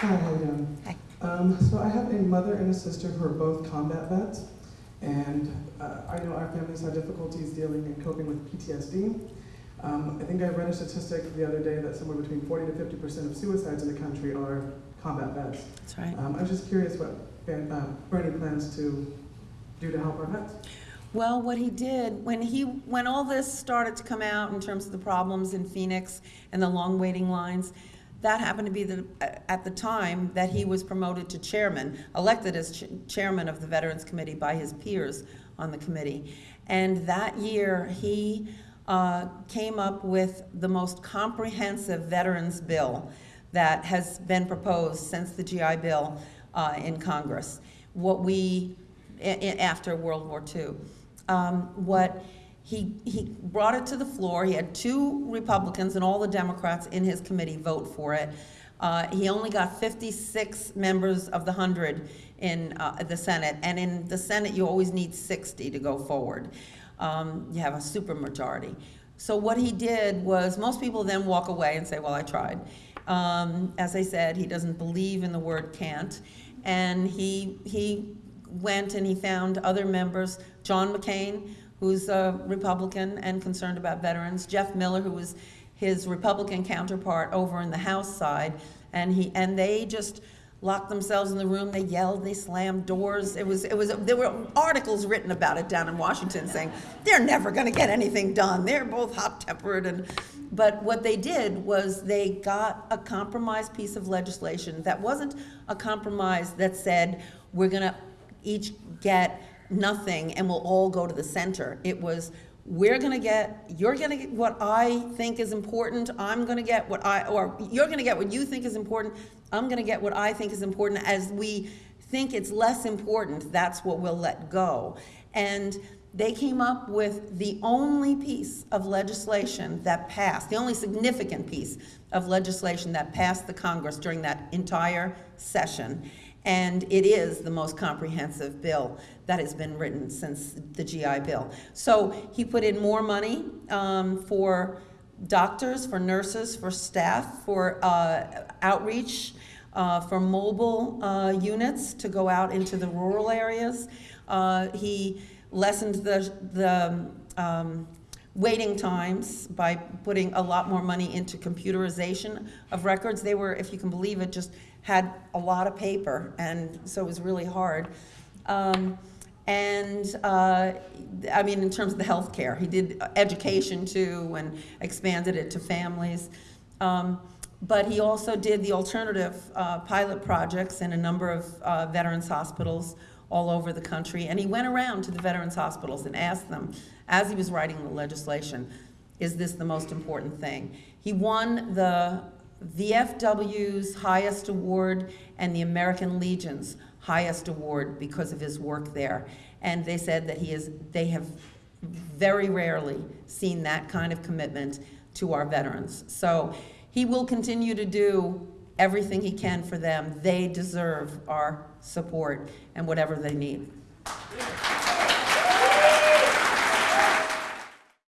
Hi, how you doing? Hi. Um, so I have a mother and a sister who are both combat vets, and uh, I know our families have difficulties dealing and coping with PTSD. Um, I think I read a statistic the other day that somewhere between 40 to 50 percent of suicides in the country are combat vets. That's right. Um, I was just curious what Ben, uh, Bernie plans to do to help our vets. Well, what he did, when he, when all this started to come out in terms of the problems in Phoenix and the long waiting lines, that happened to be the, at the time that he was promoted to chairman, elected as ch- chairman of the Veterans Committee by his peers on the committee. And that year, he uh, came up with the most comprehensive veterans bill that has been proposed since the GI Bill uh, in Congress. What we, after World War II. Um, What, he, he brought it to the floor, he had two Republicans and all the Democrats in his committee vote for it. Uh, He only got 56 members of the 100 in uh, the Senate, and in the Senate, you always need 60 to go forward. Um, You have a supermajority. So what he did was, most people then walk away and say, well, I tried. Um, As I said, he doesn't believe in the word can't. And he, he went and he found other members, John McCain, who's a Republican and concerned about veterans, Jeff Miller, who was his Republican counterpart over in the House side, and he, and they just locked themselves in the room, they yelled, they slammed doors. It was, it was, there were articles written about it down in Washington saying, they're never gonna get anything done, they're both hot-tempered. And, but what they did was they got a compromise piece of legislation that wasn't a compromise that said, we're gonna each get nothing and we'll all go to the center. It was, we're gonna get, you're gonna get what I think is important, I'm gonna get what I, or you're gonna get what you think is important, I'm gonna get what I think is important. As we think it's less important, that's what we'll let go. And they came up with the only piece of legislation that passed, the only significant piece of legislation that passed the Congress during that entire session. And it is the most comprehensive bill that has been written since the GI Bill. So he put in more money um, for doctors, for nurses, for staff, for uh, outreach, uh, for mobile uh, units to go out into the rural areas. Uh, He lessened the, the um, waiting times by putting a lot more money into computerization of records. They were, if you can believe it, just had a lot of paper, and so it was really hard. Um, and uh, I mean, in terms of the healthcare, he did education too, and expanded it to families. Um, but he also did the alternative uh, pilot projects in a number of uh, veterans hospitals all over the country. And he went around to the veterans hospitals and asked them, as he was writing the legislation, is this the most important thing? He won the VFW's highest award and the American Legion's highest award because of his work there. And they said that he is, they have very rarely seen that kind of commitment to our veterans. So he will continue to do everything he can for them. They deserve our support and whatever they need.